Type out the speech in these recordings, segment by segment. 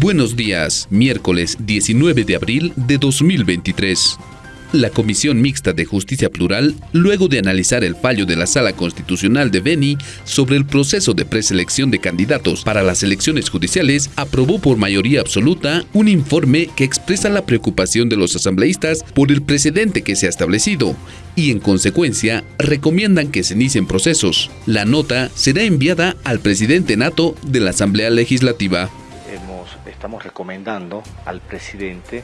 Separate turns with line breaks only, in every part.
Buenos días, miércoles 19 de abril de 2023. La Comisión Mixta de Justicia Plural, luego de analizar el fallo de la Sala Constitucional de Beni sobre el proceso de preselección de candidatos para las elecciones judiciales, aprobó por mayoría absoluta un informe que expresa la preocupación de los asambleístas por el precedente que se ha establecido y en consecuencia recomiendan que se inicien procesos. La nota será enviada al presidente nato de la Asamblea Legislativa
estamos recomendando al presidente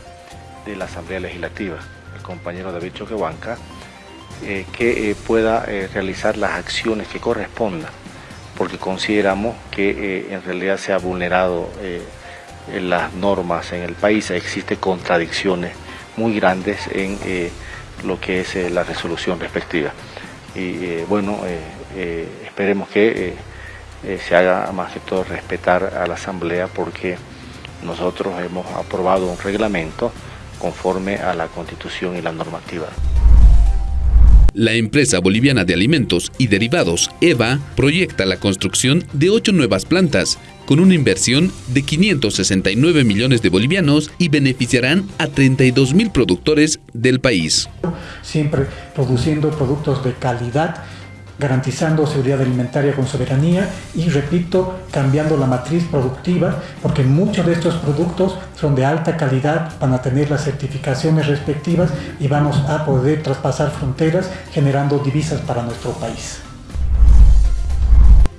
de la Asamblea Legislativa, el compañero David Choquehuanca, eh, que eh, pueda eh, realizar las acciones que correspondan, porque consideramos que en realidad se ha vulnerado las normas en el país, existen contradicciones muy grandes en lo que es la resolución respectiva. Y bueno, esperemos que se haga más que todo respetar a la Asamblea porque nosotros hemos aprobado un reglamento conforme a la Constitución y la normativa.
La empresa boliviana de alimentos y derivados, EVA, proyecta la construcción de ocho nuevas plantas con una inversión de 569 millones de bolivianos y beneficiarán a 32 mil productores del país.
Siempre produciendo productos de calidad garantizando seguridad alimentaria con soberanía y, repito, cambiando la matriz productiva, porque muchos de estos productos son de alta calidad, van a tener las certificaciones respectivas y vamos a poder traspasar fronteras generando divisas para nuestro país.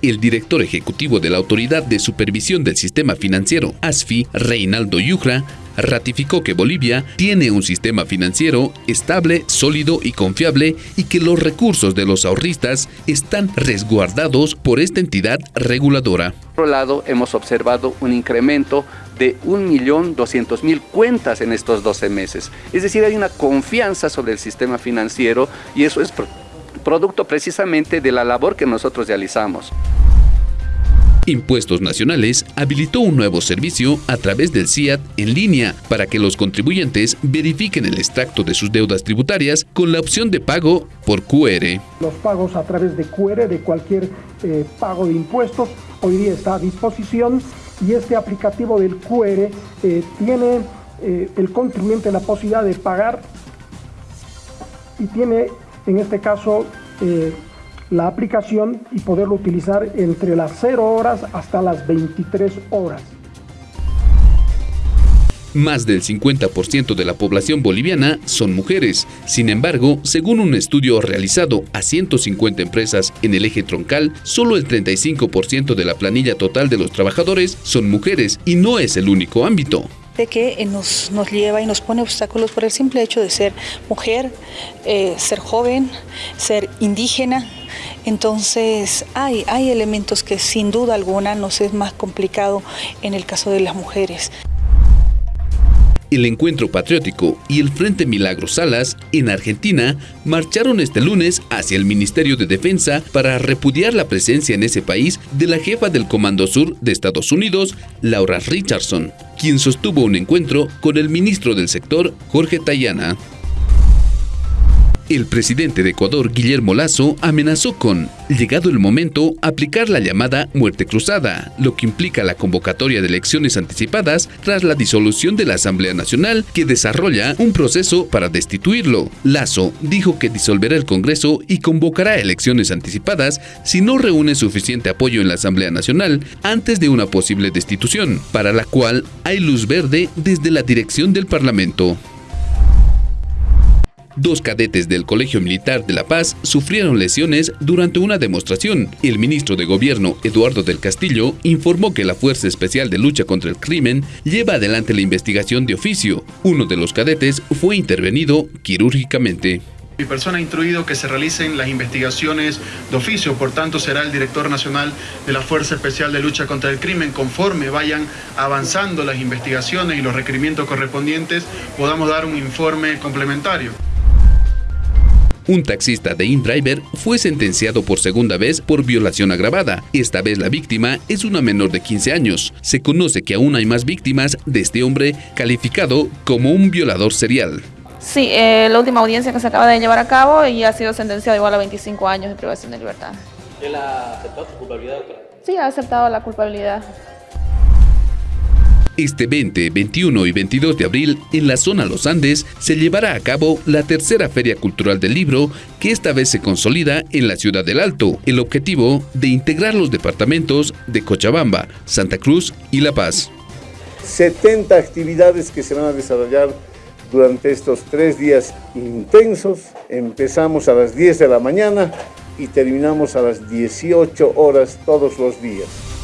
El director ejecutivo de la Autoridad de Supervisión del Sistema Financiero, ASFI, Reinaldo Yujra, ratificó que Bolivia tiene un sistema financiero estable, sólido y confiable y que los recursos de los ahorristas están resguardados por esta entidad reguladora.
Por otro lado, hemos observado un incremento de 1.200.000 cuentas en estos 12 meses. Es decir, hay una confianza sobre el sistema financiero y eso es producto precisamente de la labor que nosotros realizamos.
Impuestos Nacionales habilitó un nuevo servicio a través del CIAT en línea para que los contribuyentes verifiquen el extracto de sus deudas tributarias con la opción de pago por QR.
Los pagos a través de QR de cualquier eh, pago de impuestos hoy día está a disposición y este aplicativo del QR eh, tiene eh, el contribuyente la posibilidad de pagar y tiene en este caso la aplicación y poderlo utilizar entre las 0 horas hasta las 23 horas.
Más del 50% de la población boliviana son mujeres. Sin embargo, según un estudio realizado a 150 empresas en el eje troncal, solo el 35% de la planilla total de los trabajadores son mujeres y no es el único ámbito
de que eh, nos, nos, lleva y nos pone obstáculos por el simple hecho de ser mujer, eh, ser joven, ser indígena, entonces hay, hay elementos que sin duda alguna nos es más complicado en el caso de las mujeres.
El Encuentro Patriótico y el Frente Milagro Salas, en Argentina, marcharon este lunes hacia el Ministerio de Defensa para repudiar la presencia en ese país de la jefa del Comando Sur de Estados Unidos, Laura Richardson, quien sostuvo un encuentro con el ministro del sector, Jorge Tayana. El presidente de Ecuador, Guillermo Lazo, amenazó con, llegado el momento, aplicar la llamada muerte cruzada, lo que implica la convocatoria de elecciones anticipadas tras la disolución de la Asamblea Nacional que desarrolla un proceso para destituirlo. Lazo dijo que disolverá el Congreso y convocará elecciones anticipadas si no reúne suficiente apoyo en la Asamblea Nacional antes de una posible destitución, para la cual hay luz verde desde la dirección del Parlamento. Dos cadetes del Colegio Militar de La Paz sufrieron lesiones durante una demostración. El ministro de Gobierno, Eduardo del Castillo, informó que la Fuerza Especial de Lucha contra el Crimen lleva adelante la investigación de oficio. Uno de los cadetes fue intervenido quirúrgicamente.
Mi persona ha instruido que se realicen las investigaciones de oficio, por tanto será el director nacional de la Fuerza Especial de Lucha contra el Crimen, conforme vayan avanzando las investigaciones y los requerimientos correspondientes, podamos dar un informe complementario.
Un taxista de InDriver fue sentenciado por segunda vez por violación agravada. Esta vez la víctima es una menor de 15 años. Se conoce que aún hay más víctimas de este hombre calificado como un violador serial.
Sí, eh, la última audiencia que se acaba de llevar a cabo y ha sido sentenciado igual a 25 años de privación de libertad.
¿Él ha aceptado su culpabilidad?
Sí, ha aceptado la culpabilidad.
Este 20, 21 y 22 de abril, en la zona Los Andes, se llevará a cabo la tercera Feria Cultural del Libro, que esta vez se consolida en la ciudad del Alto. El objetivo de integrar los departamentos de Cochabamba, Santa Cruz y La Paz.
70 actividades que se van a desarrollar durante estos tres días intensos. Empezamos a las 10 de la mañana y terminamos a las 18 horas todos los días.